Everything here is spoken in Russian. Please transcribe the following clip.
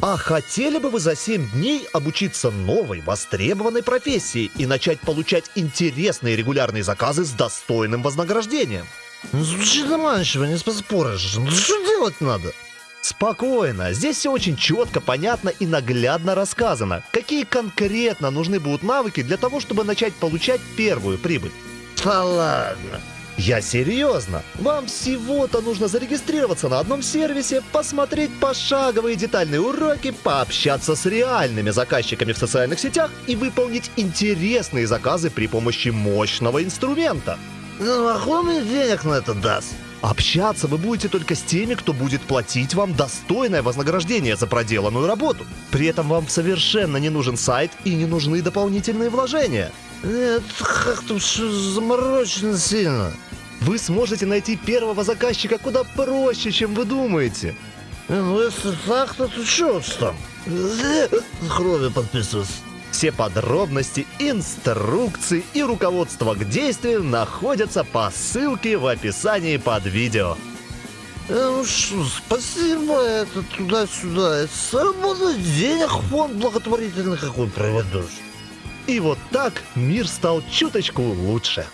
А хотели бы вы за 7 дней обучиться новой, востребованной профессии и начать получать интересные регулярные заказы с достойным вознаграждением? Ну, звучит заманчиво, не поспоришь. Ну, что делать надо? Спокойно, здесь все очень четко, понятно и наглядно рассказано, какие конкретно нужны будут навыки для того, чтобы начать получать первую прибыль. Да ладно. Я серьезно. Вам всего-то нужно зарегистрироваться на одном сервисе, посмотреть пошаговые детальные уроки, пообщаться с реальными заказчиками в социальных сетях и выполнить интересные заказы при помощи мощного инструмента. Ну, а денег на это даст? Общаться вы будете только с теми, кто будет платить вам достойное вознаграждение за проделанную работу. При этом вам совершенно не нужен сайт и не нужны дополнительные вложения. Нет, как-то заморочено сильно. Вы сможете найти первого заказчика куда проще, чем вы думаете. Ну, если так, то что там? Крови подписываться. Все подробности, инструкции и руководство к действию находятся по ссылке в описании под видео. Э, ну что, спасибо, это туда-сюда. Это Заработать денег фонд благотворительный какой проведешь. И вот так мир стал чуточку лучше.